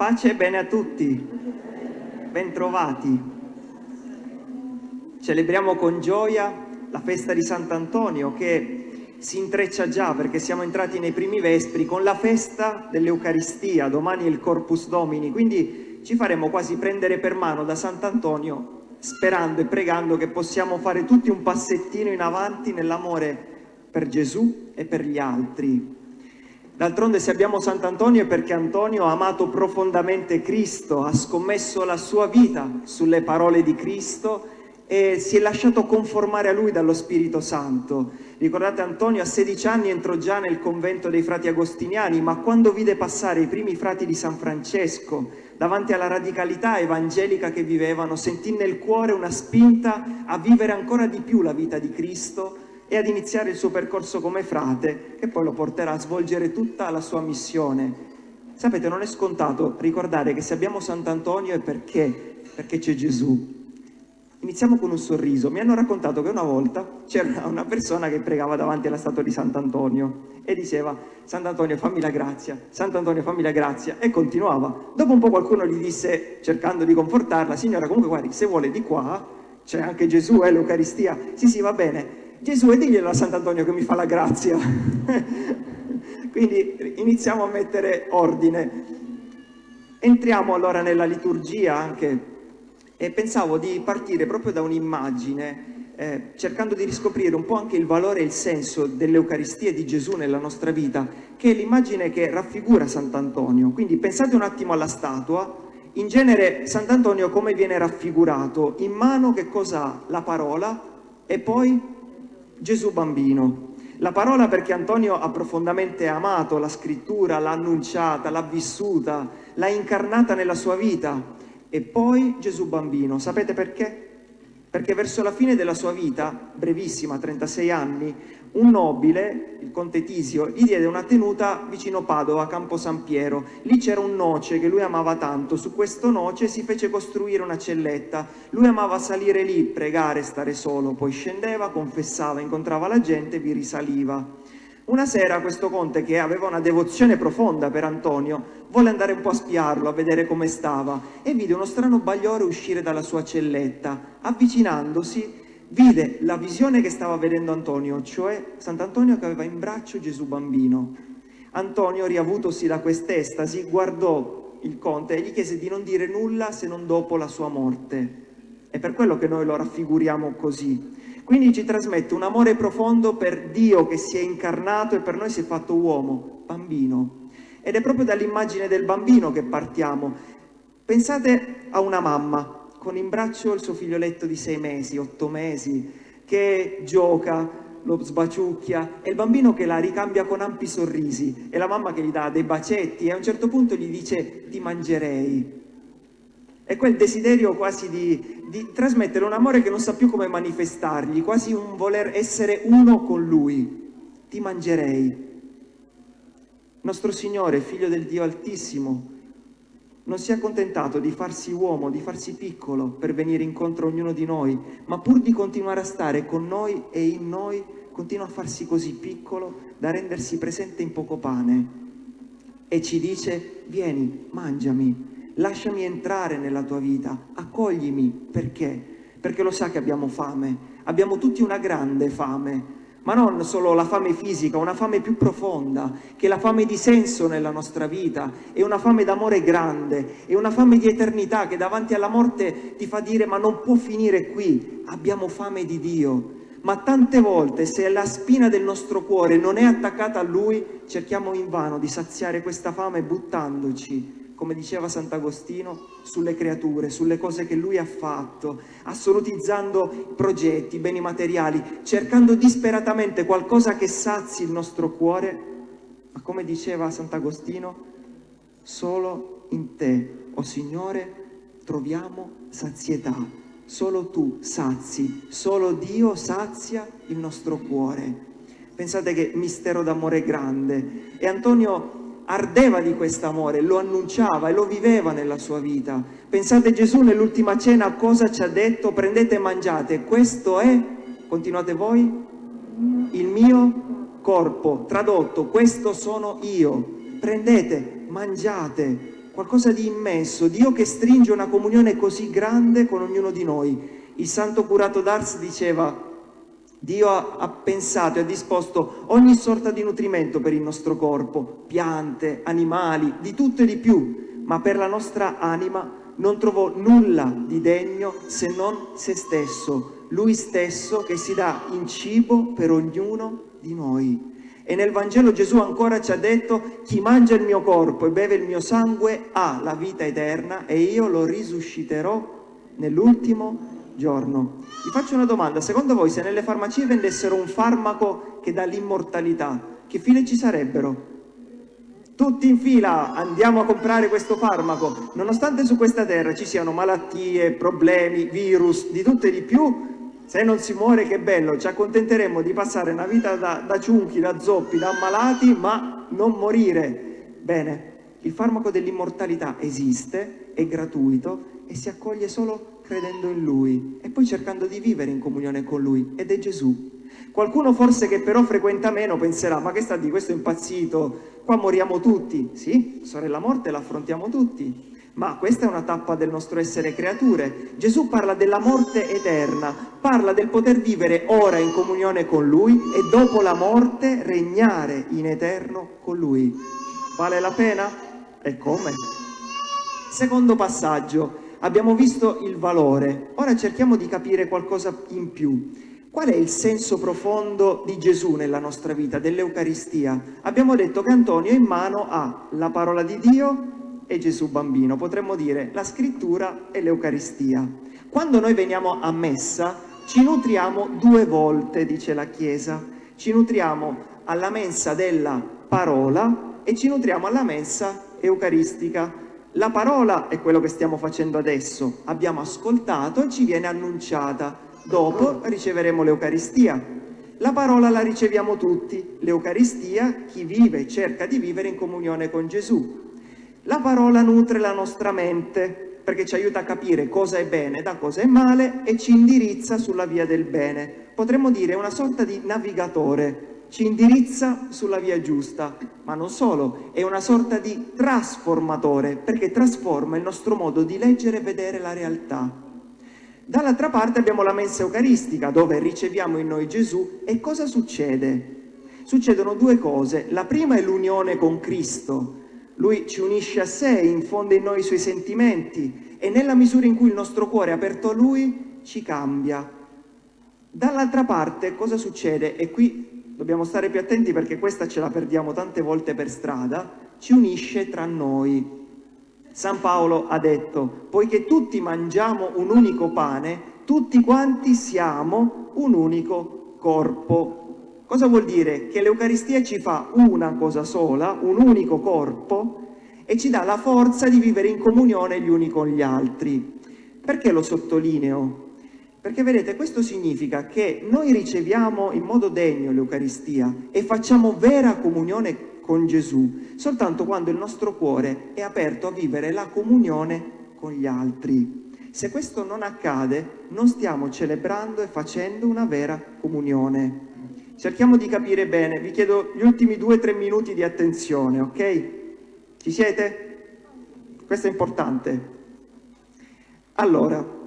Pace e bene a tutti, bentrovati. Celebriamo con gioia la festa di Sant'Antonio che si intreccia già perché siamo entrati nei primi vespri con la festa dell'Eucaristia, domani è il Corpus Domini, quindi ci faremo quasi prendere per mano da Sant'Antonio sperando e pregando che possiamo fare tutti un passettino in avanti nell'amore per Gesù e per gli altri. D'altronde se abbiamo Sant'Antonio è perché Antonio ha amato profondamente Cristo, ha scommesso la sua vita sulle parole di Cristo e si è lasciato conformare a lui dallo Spirito Santo. Ricordate Antonio a 16 anni entrò già nel convento dei frati agostiniani, ma quando vide passare i primi frati di San Francesco davanti alla radicalità evangelica che vivevano, sentì nel cuore una spinta a vivere ancora di più la vita di Cristo e ad iniziare il suo percorso come frate, che poi lo porterà a svolgere tutta la sua missione. Sapete, non è scontato ricordare che se abbiamo Sant'Antonio è perché? Perché c'è Gesù. Iniziamo con un sorriso. Mi hanno raccontato che una volta c'era una persona che pregava davanti alla statua di Sant'Antonio e diceva Sant'Antonio fammi la grazia, Sant'Antonio fammi la grazia e continuava. Dopo un po' qualcuno gli disse, cercando di confortarla, signora comunque guardi, se vuole di qua c'è anche Gesù e eh, l'Eucaristia. Sì, sì, va bene. Gesù e diglielo a Sant'Antonio che mi fa la grazia. Quindi iniziamo a mettere ordine. Entriamo allora nella liturgia anche e pensavo di partire proprio da un'immagine eh, cercando di riscoprire un po' anche il valore e il senso dell'Eucaristia di Gesù nella nostra vita, che è l'immagine che raffigura Sant'Antonio. Quindi pensate un attimo alla statua, in genere Sant'Antonio come viene raffigurato? In mano che cosa ha? La parola e poi Gesù bambino. La parola perché Antonio ha profondamente amato la scrittura, l'ha annunciata, l'ha vissuta, l'ha incarnata nella sua vita. E poi Gesù bambino. Sapete perché? Perché verso la fine della sua vita, brevissima, 36 anni, un nobile, il conte Tisio, gli diede una tenuta vicino Padova, a Campo San Piero. Lì c'era un noce che lui amava tanto. Su questo noce si fece costruire una celletta. Lui amava salire lì, pregare, stare solo. Poi scendeva, confessava, incontrava la gente e vi risaliva. Una sera questo conte, che aveva una devozione profonda per Antonio, volle andare un po' a spiarlo, a vedere come stava, e vide uno strano bagliore uscire dalla sua celletta. Avvicinandosi, vide la visione che stava vedendo Antonio, cioè Sant'Antonio che aveva in braccio Gesù bambino. Antonio, riavutosi da quest'estasi, guardò il conte e gli chiese di non dire nulla se non dopo la sua morte. È per quello che noi lo raffiguriamo così. Quindi ci trasmette un amore profondo per Dio che si è incarnato e per noi si è fatto uomo, bambino. Ed è proprio dall'immagine del bambino che partiamo. Pensate a una mamma con in braccio il suo figlioletto di sei mesi, otto mesi, che gioca, lo sbaciucchia, e il bambino che la ricambia con ampi sorrisi, e la mamma che gli dà dei bacetti, e a un certo punto gli dice ti mangerei. È quel desiderio quasi di, di trasmettere un amore che non sa più come manifestargli, quasi un voler essere uno con lui. Ti mangerei. Nostro Signore, Figlio del Dio Altissimo, non si è accontentato di farsi uomo, di farsi piccolo per venire incontro a ognuno di noi, ma pur di continuare a stare con noi e in noi, continua a farsi così piccolo da rendersi presente in poco pane. E ci dice, vieni, mangiami, lasciami entrare nella tua vita, accoglimi, perché? Perché lo sa che abbiamo fame, abbiamo tutti una grande fame, ma non solo la fame fisica, una fame più profonda, che è la fame di senso nella nostra vita, è una fame d'amore grande, è una fame di eternità che davanti alla morte ti fa dire ma non può finire qui, abbiamo fame di Dio. Ma tante volte se la spina del nostro cuore non è attaccata a Lui, cerchiamo invano di saziare questa fame buttandoci come diceva Sant'Agostino, sulle creature, sulle cose che lui ha fatto, assolutizzando progetti, beni materiali, cercando disperatamente qualcosa che sazi il nostro cuore, ma come diceva Sant'Agostino, solo in te, o oh Signore, troviamo sazietà. Solo tu sazi, solo Dio sazia il nostro cuore. Pensate che mistero d'amore grande. E Antonio ardeva di questo amore, lo annunciava e lo viveva nella sua vita. Pensate Gesù nell'ultima cena cosa ci ha detto? Prendete e mangiate, questo è, continuate voi, il mio corpo, tradotto, questo sono io. Prendete, mangiate. qualcosa di immenso, Dio che stringe una comunione così grande con ognuno di noi. Il santo curato d'Ars diceva Dio ha, ha, pensato e ha disposto ogni sorta di nutrimento per il nostro corpo, piante, animali, di tutto e di più, ma per la nostra anima non trovò nulla di degno se non se stesso, lui stesso che si dà in cibo per ognuno di noi. E nel Vangelo Gesù ancora ci ha detto, chi mangia il mio corpo e beve il mio sangue ha la vita eterna e io lo risusciterò nell'ultimo giorno. Vi faccio una domanda, secondo voi se nelle farmacie vendessero un farmaco che dà l'immortalità, che fine ci sarebbero? Tutti in fila andiamo a comprare questo farmaco, nonostante su questa terra ci siano malattie, problemi, virus, di tutto e di più, se non si muore che bello, ci accontenteremo di passare una vita da, da ciunchi, da zoppi, da ammalati, ma non morire. Bene, il farmaco dell'immortalità esiste, è gratuito e si accoglie solo credendo in Lui e poi cercando di vivere in comunione con Lui ed è Gesù. Qualcuno forse che però frequenta meno penserà, ma che sta di questo impazzito, qua moriamo tutti. Sì, sorella morte l'affrontiamo tutti, ma questa è una tappa del nostro essere creature. Gesù parla della morte eterna, parla del poter vivere ora in comunione con Lui e dopo la morte regnare in eterno con Lui. Vale la pena? E come? Secondo passaggio, abbiamo visto il valore, ora cerchiamo di capire qualcosa in più. Qual è il senso profondo di Gesù nella nostra vita, dell'Eucaristia? Abbiamo detto che Antonio in mano ha la parola di Dio e Gesù bambino, potremmo dire la scrittura e l'Eucaristia. Quando noi veniamo a messa ci nutriamo due volte, dice la Chiesa, ci nutriamo alla mensa della parola e ci nutriamo alla mensa eucaristica. La parola è quello che stiamo facendo adesso, abbiamo ascoltato e ci viene annunciata, dopo riceveremo l'Eucaristia. La parola la riceviamo tutti, l'Eucaristia chi vive e cerca di vivere in comunione con Gesù. La parola nutre la nostra mente perché ci aiuta a capire cosa è bene da cosa è male e ci indirizza sulla via del bene. Potremmo dire una sorta di navigatore, ci indirizza sulla via giusta, ma non solo, è una sorta di trasformatore perché trasforma il nostro modo di leggere e vedere la realtà. Dall'altra parte abbiamo la mensa eucaristica dove riceviamo in noi Gesù e cosa succede? Succedono due cose, la prima è l'unione con Cristo, lui ci unisce a sé, infonde in noi i suoi sentimenti e nella misura in cui il nostro cuore è aperto a Lui ci cambia. Dall'altra parte cosa succede? E qui dobbiamo stare più attenti perché questa ce la perdiamo tante volte per strada, ci unisce tra noi. San Paolo ha detto, poiché tutti mangiamo un unico pane, tutti quanti siamo un unico corpo. Cosa vuol dire? Che l'Eucaristia ci fa una cosa sola, un unico corpo, e ci dà la forza di vivere in comunione gli uni con gli altri. Perché lo sottolineo? Perché vedete, questo significa che noi riceviamo in modo degno l'Eucaristia e facciamo vera comunione con Gesù, soltanto quando il nostro cuore è aperto a vivere la comunione con gli altri. Se questo non accade, non stiamo celebrando e facendo una vera comunione. Cerchiamo di capire bene, vi chiedo gli ultimi due o tre minuti di attenzione, ok? Ci siete? Questo è importante. Allora,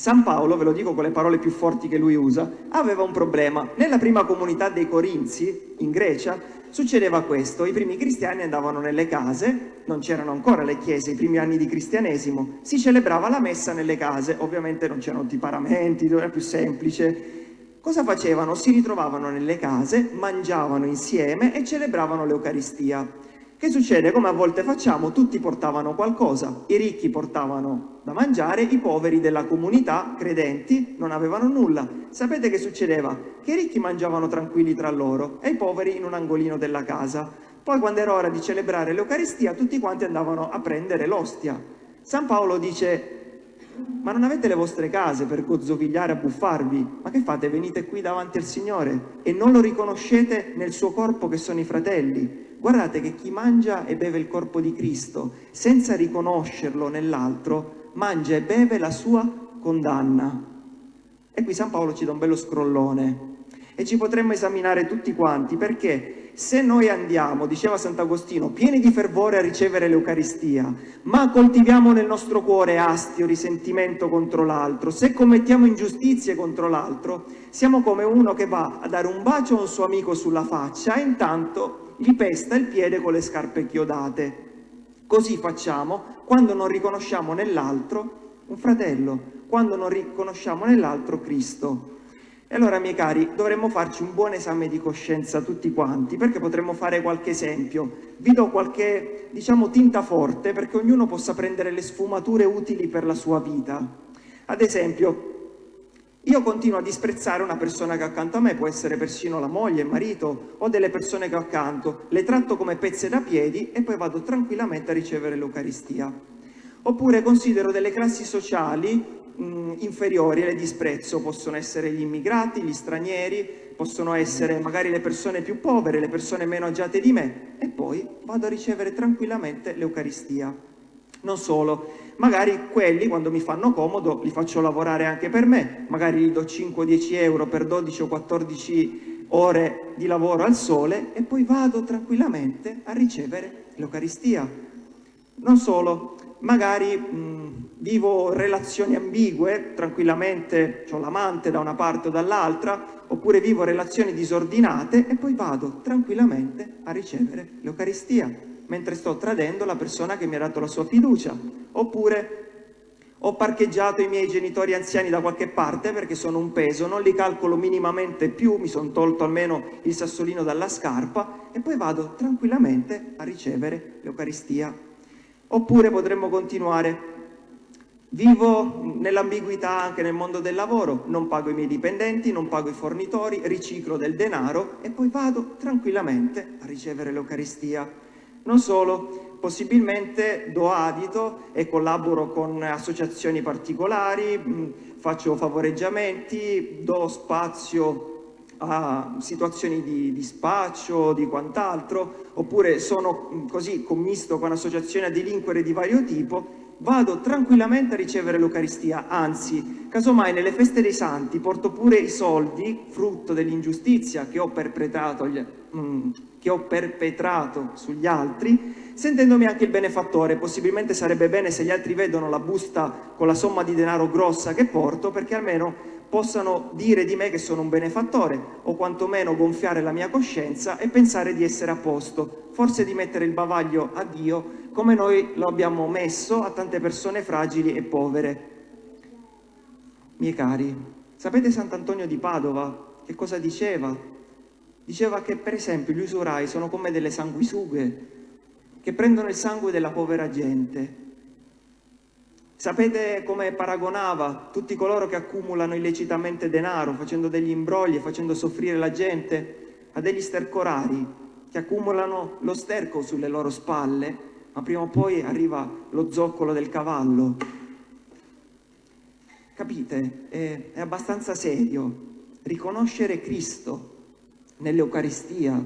San Paolo, ve lo dico con le parole più forti che lui usa, aveva un problema. Nella prima comunità dei Corinzi, in Grecia, succedeva questo. I primi cristiani andavano nelle case, non c'erano ancora le chiese, i primi anni di cristianesimo, si celebrava la messa nelle case, ovviamente non c'erano i paramenti, era più semplice, Cosa facevano? Si ritrovavano nelle case, mangiavano insieme e celebravano l'Eucaristia. Che succede? Come a volte facciamo, tutti portavano qualcosa. I ricchi portavano da mangiare, i poveri della comunità, credenti, non avevano nulla. Sapete che succedeva? Che i ricchi mangiavano tranquilli tra loro e i poveri in un angolino della casa. Poi quando era ora di celebrare l'Eucaristia, tutti quanti andavano a prendere l'ostia. San Paolo dice, ma non avete le vostre case per gozzovigliare, buffarvi? Ma che fate? Venite qui davanti al Signore e non lo riconoscete nel suo corpo che sono i fratelli? Guardate che chi mangia e beve il corpo di Cristo senza riconoscerlo nell'altro, mangia e beve la sua condanna. E qui San Paolo ci dà un bello scrollone e ci potremmo esaminare tutti quanti perché se noi andiamo, diceva Sant'Agostino, pieni di fervore a ricevere l'Eucaristia, ma coltiviamo nel nostro cuore astio, risentimento contro l'altro, se commettiamo ingiustizie contro l'altro, siamo come uno che va a dare un bacio a un suo amico sulla faccia e intanto gli pesta il piede con le scarpe chiodate. Così facciamo quando non riconosciamo nell'altro un fratello, quando non riconosciamo nell'altro Cristo. E allora, miei cari, dovremmo farci un buon esame di coscienza tutti quanti, perché potremmo fare qualche esempio. Vi do qualche, diciamo, tinta forte perché ognuno possa prendere le sfumature utili per la sua vita. Ad esempio, io continuo a disprezzare una persona che accanto a me, può essere persino la moglie, il marito o delle persone che ho accanto, le tratto come pezze da piedi e poi vado tranquillamente a ricevere l'Eucaristia. Oppure considero delle classi sociali mh, inferiori le disprezzo, possono essere gli immigrati, gli stranieri, possono essere magari le persone più povere, le persone meno agiate di me e poi vado a ricevere tranquillamente l'Eucaristia. Non solo, magari quelli quando mi fanno comodo li faccio lavorare anche per me, magari gli do 5-10 euro per 12 o 14 ore di lavoro al sole e poi vado tranquillamente a ricevere l'Eucaristia. Non solo, magari mh, vivo relazioni ambigue, tranquillamente ho l'amante da una parte o dall'altra, oppure vivo relazioni disordinate e poi vado tranquillamente a ricevere l'Eucaristia, mentre sto tradendo la persona che mi ha dato la sua fiducia, oppure ho parcheggiato i miei genitori anziani da qualche parte perché sono un peso, non li calcolo minimamente più, mi sono tolto almeno il sassolino dalla scarpa e poi vado tranquillamente a ricevere l'Eucaristia Oppure potremmo continuare. Vivo nell'ambiguità anche nel mondo del lavoro, non pago i miei dipendenti, non pago i fornitori, riciclo del denaro e poi vado tranquillamente a ricevere l'Eucaristia. Non solo, possibilmente do adito e collaboro con associazioni particolari, mm, faccio favoreggiamenti, do spazio a situazioni di, di spaccio, di quant'altro, oppure sono mm, così commisto con associazioni a delinquere di vario tipo, vado tranquillamente a ricevere l'Eucaristia, anzi, casomai nelle feste dei santi porto pure i soldi, frutto dell'ingiustizia che ho perpetrato, mm, che ho perpetrato sugli altri, sentendomi anche il benefattore. Possibilmente sarebbe bene se gli altri vedono la busta con la somma di denaro grossa che porto, perché almeno possano dire di me che sono un benefattore o quantomeno gonfiare la mia coscienza e pensare di essere a posto, forse di mettere il bavaglio a Dio come noi lo abbiamo messo a tante persone fragili e povere. Miei cari, sapete Sant'Antonio di Padova che cosa diceva? Diceva che per esempio gli usurai sono come delle sanguisughe che prendono il sangue della povera gente Sapete come paragonava tutti coloro che accumulano illecitamente denaro, facendo degli imbrogli e facendo soffrire la gente, a degli stercorari che accumulano lo sterco sulle loro spalle, ma prima o poi arriva lo zoccolo del cavallo. Capite? È, è abbastanza serio. Riconoscere Cristo nell'Eucaristia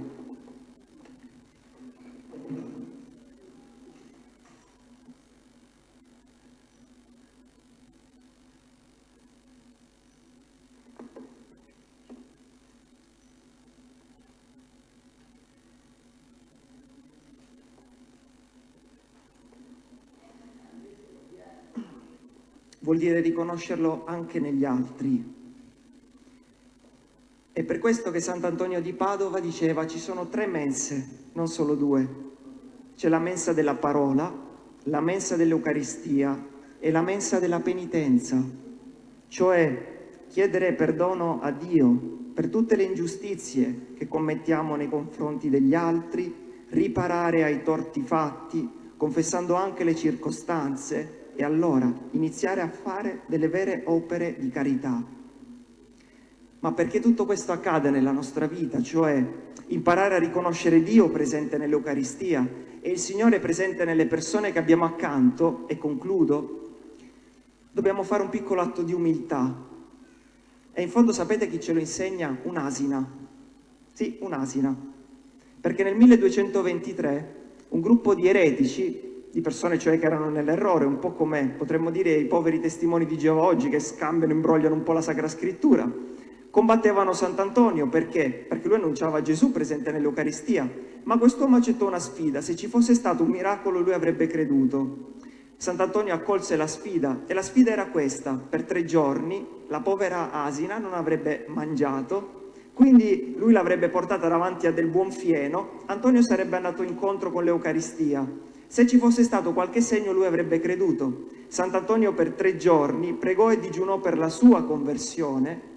vuol dire riconoscerlo anche negli altri. È per questo che Sant'Antonio di Padova diceva ci sono tre mense, non solo due. C'è la mensa della parola, la mensa dell'Eucaristia e la mensa della penitenza, cioè chiedere perdono a Dio per tutte le ingiustizie che commettiamo nei confronti degli altri, riparare ai torti fatti, confessando anche le circostanze e allora iniziare a fare delle vere opere di carità. Ma perché tutto questo accade nella nostra vita, cioè imparare a riconoscere Dio presente nell'Eucaristia e il Signore presente nelle persone che abbiamo accanto, e concludo, dobbiamo fare un piccolo atto di umiltà. E in fondo sapete chi ce lo insegna? Un'asina. Sì, un'asina. Perché nel 1223 un gruppo di eretici di persone cioè che erano nell'errore, un po' come potremmo dire i poveri testimoni di Geova oggi che scambiano, imbrogliano un po' la Sacra Scrittura. Combattevano Sant'Antonio perché? Perché lui annunciava Gesù presente nell'Eucaristia, ma quest'uomo accettò una sfida, se ci fosse stato un miracolo lui avrebbe creduto. Sant'Antonio accolse la sfida e la sfida era questa, per tre giorni la povera asina non avrebbe mangiato, quindi lui l'avrebbe portata davanti a del buon fieno, Antonio sarebbe andato incontro con l'Eucaristia, se ci fosse stato qualche segno lui avrebbe creduto. Sant'Antonio per tre giorni pregò e digiunò per la sua conversione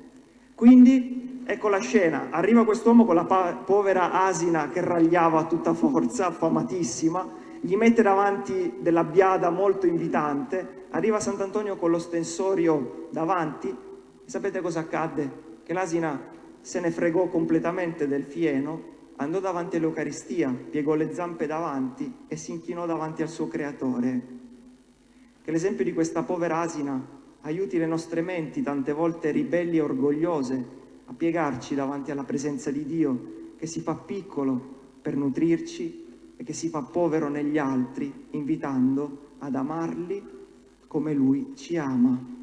quindi ecco la scena, arriva quest'uomo con la povera asina che ragliava a tutta forza, affamatissima, gli mette davanti della biada molto invitante, arriva Sant'Antonio con lo stensorio davanti, e sapete cosa accadde? Che l'asina se ne fregò completamente del fieno, andò davanti all'Eucaristia, piegò le zampe davanti e si inchinò davanti al suo creatore. Che l'esempio di questa povera asina aiuti le nostre menti, tante volte ribelli e orgogliose, a piegarci davanti alla presenza di Dio, che si fa piccolo per nutrirci e che si fa povero negli altri, invitando ad amarli come Lui ci ama.